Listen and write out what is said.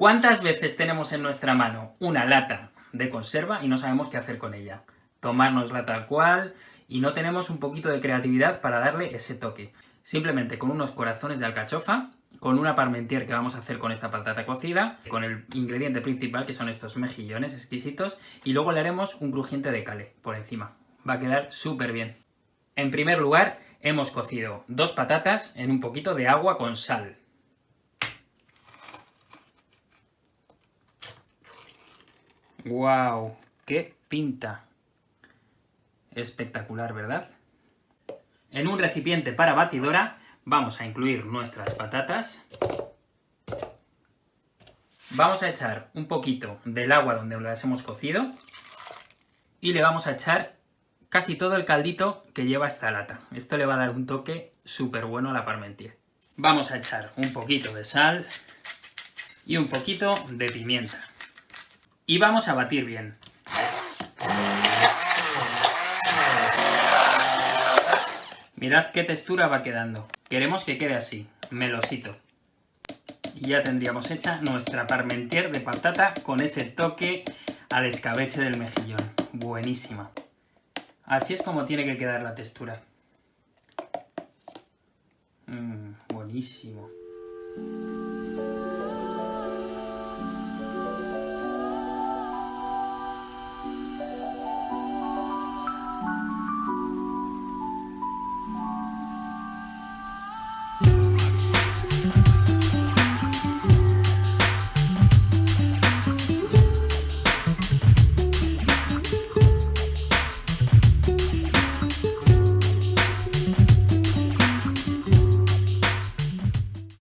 ¿Cuántas veces tenemos en nuestra mano una lata de conserva y no sabemos qué hacer con ella? Tomárnosla tal cual y no tenemos un poquito de creatividad para darle ese toque. Simplemente con unos corazones de alcachofa, con una parmentier que vamos a hacer con esta patata cocida, con el ingrediente principal que son estos mejillones exquisitos, y luego le haremos un crujiente de cale por encima. Va a quedar súper bien. En primer lugar, hemos cocido dos patatas en un poquito de agua con sal. ¡Wow! ¡Qué pinta! Espectacular, ¿verdad? En un recipiente para batidora vamos a incluir nuestras patatas. Vamos a echar un poquito del agua donde las hemos cocido y le vamos a echar casi todo el caldito que lleva esta lata. Esto le va a dar un toque súper bueno a la parmentier. Vamos a echar un poquito de sal y un poquito de pimienta y vamos a batir bien. Mirad qué textura va quedando. Queremos que quede así, melosito. Y ya tendríamos hecha nuestra parmentier de patata con ese toque al escabeche del mejillón. Buenísima. Así es como tiene que quedar la textura. Mmm, buenísimo.